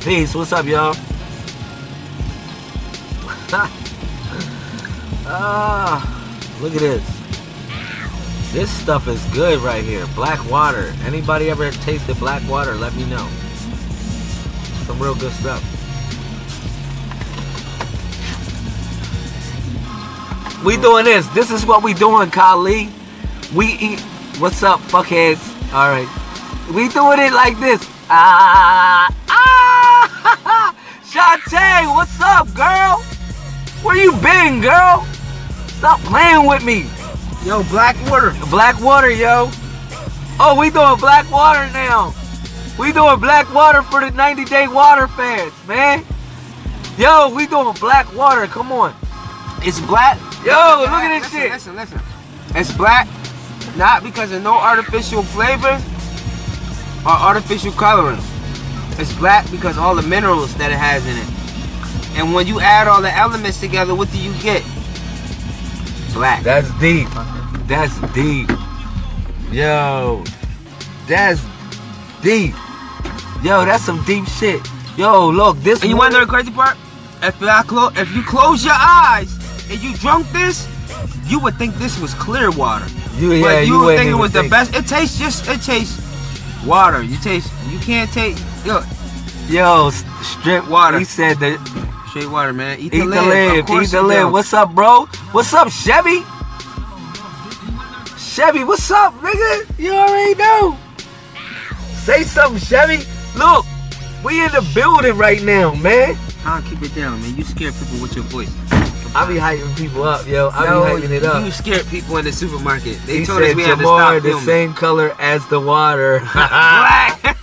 Peace. What's up, y'all? ah, look at this. This stuff is good right here. Black water. Anybody ever tasted black water? Let me know. Some real good stuff. We doing this. This is what we doing, Kali. We eat. What's up, fuckheads? All right. We doing it like this. Ah, been, girl? Stop playing with me. Yo, black water. Black water, yo. Oh, we doing black water now. We doing black water for the 90 day water fast, man. Yo, we doing black water. Come on. It's black. Yo, look at this listen, shit. Listen, listen. It's black, not because of no artificial flavors or artificial colorings. It's black because all the minerals that it has in it. And when you add all the elements together, what do you get? Black. That's deep. That's deep. Yo, that's deep. Yo, that's some deep shit. Yo, look, this. And you want to know the crazy part? If I clo- if you close your eyes and you drunk this, you would think this was clear water. You, yeah, but you, you would think it was the best. It tastes just it tastes water. You taste you can't taste yo Yo, strip Water. He said that. Straight water, man. Eat, Eat the the lid. lid. Eat the lid. What's up, bro? What's up, Chevy? Chevy, what's up, nigga? You already know. Say something, Chevy. Look, we in the building right now, man. Huh, keep it down, man. You scare people with your voice. I be hyping people up, yo. I Yo, be hyping it up. You scared people in the supermarket. They he told us said we had to Jamar stop the filming. same color as the water. Black.